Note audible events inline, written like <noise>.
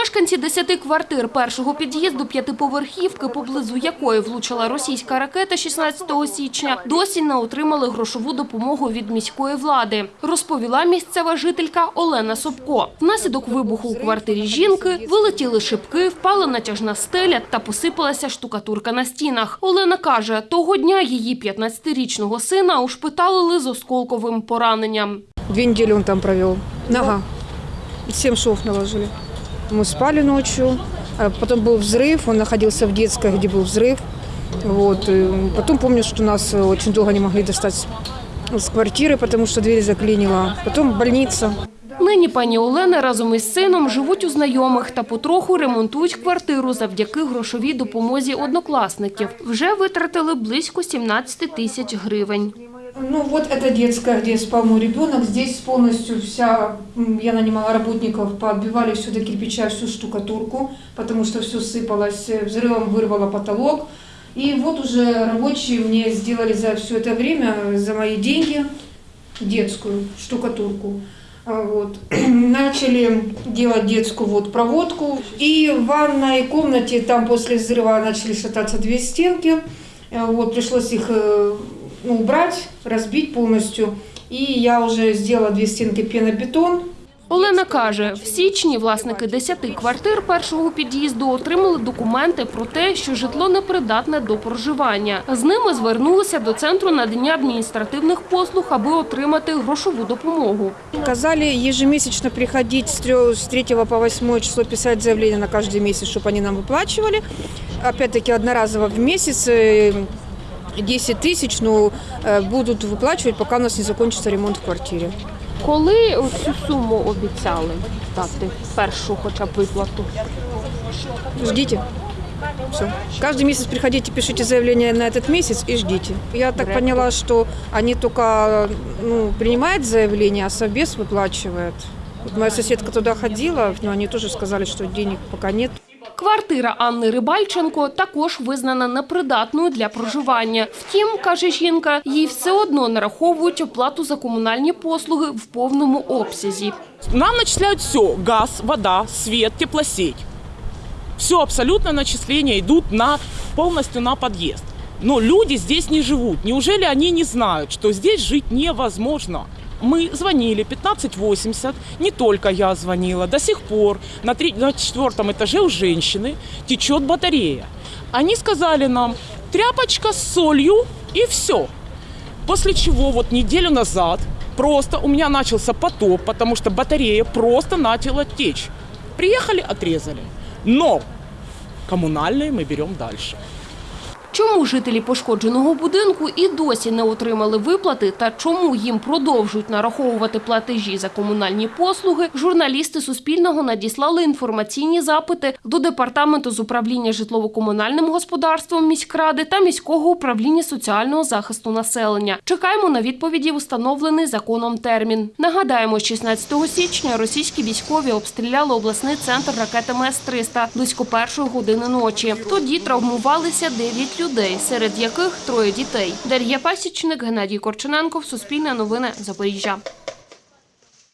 Мешканці десяти квартир першого під'їзду п'ятиповерхівки, поблизу якої влучила російська ракета 16 січня, досі не отримали грошову допомогу від міської влади, розповіла місцева жителька Олена Собко. Внаслідок вибуху у квартирі жінки вилетіли шибки, впала натяжна стеля та посипалася штукатурка на стінах. Олена каже, того дня її 15-річного сина ушпиталили з осколковим пораненням. Две недели он там провел. Нога. Семь шов наложили. Мы спали ночью. а Потом был взрыв. Он находился в детской, где был взрыв. Вот. и Потом помню, что нас э, очень долго не могли достать с- с квартиры, потому что дверь заклинила. Потом больница. Нині пані Олена разом із сином живуть у знайомих та потроху ремонтують квартиру завдяки грошовій допомозі однокласників. Вже витратили близько 17 тисяч гривень. Ну вот это детская, где спал мой ребенок. Здесь полностью вся, я нанимала работников, поотбивали все до кирпича, всю штукатурку, потому что все сыпалось, э, взрывом вырвало потолок. И вот уже рабочие мне сделали за все это время, за мои деньги, детскую штукатурку. А Вот. <clears throat> Начали делать детскую вот проводку. И в ванной комнате там после взрыва начали шататься две стенки. Э, Вот, пришлось их э, ну, убрать, разбить полностью. И я уже сделала две стенки пенобетон. Олена каже, в січні власники 10 квартир першого під'їзду отримали документи про те, що житло непридатне до проживання. З ними звернулися до центру надання адміністративних послуг, аби отримати грошову допомогу. Сказали ежемесячно приходить с 3, с 3 по 8 число писать заявление на каждый месяц, чтобы они нам выплачивали. Опять-таки одноразово в месяц э, 10 тысяч ну, э, будут выплачивать, пока у нас не закончится ремонт в квартире. Коли цю суму обіцяли дати першу хоча б виплату? Ждите. Все. Каждый месяц приходите, пишите заявление на этот месяц и ждите. Я так поняла, что они только ну, принимают заявление, а совбез выплачивает. Вот моя соседка туда ходила, но они тоже сказали, что денег пока нет. Квартира Анни Рибальченко також визнана непридатною для проживання. Втім, каже жінка, їй все одно нараховують оплату за комунальні послуги в повному обсязі. Нам начисляют все. Газ, вода, свет, теплосеть. Все абсолютно начисления идут на, полностью на подъезд. Но люди здесь не живут. Неужели они не знают, что здесь жить невозможно? Мы звонили 1580, не только я звонила, до сих пор на, три- на четвертом этаже у женщины течет батарея. Они сказали нам, тряпочка с солью и все. После чего вот неделю назад просто у меня начался потоп, потому что батарея просто начала течь. Приехали, отрезали. Но коммунальные мы берем дальше. Чому жителі пошкодженого будинку і досі не отримали виплати та чому їм продовжують нараховувати платежі за комунальні послуги, журналісти Суспільного надіслали інформаційні запити до Департаменту з управління житлово-комунальним господарством міськради та міського управління соціального захисту населення. Чекаємо на відповіді в установлений законом термін. Нагадаємо, 16 січня російські військові обстріляли обласний центр ракетами С-300 близько першої години ночі. Тоді травмувалися 9 людей, серед яких троє дітей. Дар'я Пасічник, Геннадій Корчененков, Суспільне новини, Запоріжжя.